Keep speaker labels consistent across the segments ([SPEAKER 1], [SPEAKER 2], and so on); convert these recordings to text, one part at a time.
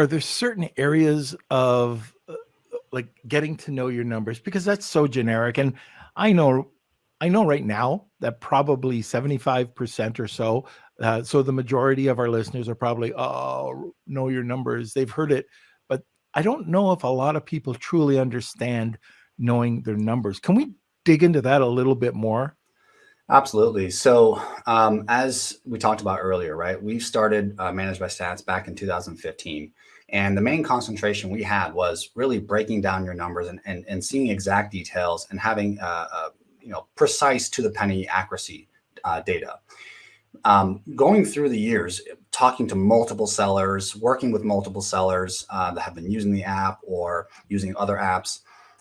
[SPEAKER 1] are there certain areas of uh, like getting to know your numbers because that's so generic and I know I know right now that probably 75% or so uh, so the majority of our listeners are probably oh know your numbers they've heard it but I don't know if a lot of people truly understand knowing their numbers. Can we dig into that a little bit more?
[SPEAKER 2] Absolutely. So, um, as we talked about earlier, right, we started uh, ManageByStats back in 2015. And the main concentration we had was really breaking down your numbers and, and, and seeing exact details and having, uh, uh, you know, precise to the penny accuracy uh, data. Um, going through the years, talking to multiple sellers, working with multiple sellers uh, that have been using the app or using other apps,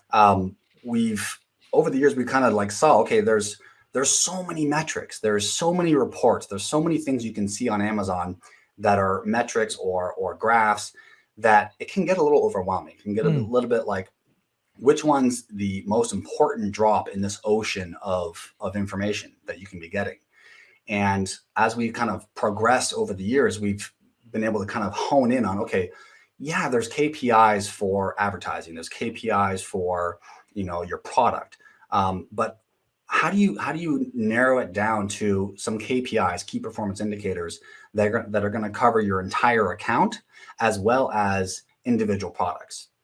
[SPEAKER 2] um, we've over the years we kind of like saw okay, there's there's so many metrics, there's so many reports, there's so many things you can see on Amazon that are metrics or or graphs that it can get a little overwhelming. It can get mm. a hmm. little bit like which one's the most important drop in this ocean of of information that you can be getting. And as we kind of progressed over the years, we've been able to kind of hone in on okay, yeah, there's KPIs for advertising, there's KPIs for you know your product, um, but how do you how do you narrow it down to some KPIs, key performance indicators that are, that are going to cover your entire account as well as individual products?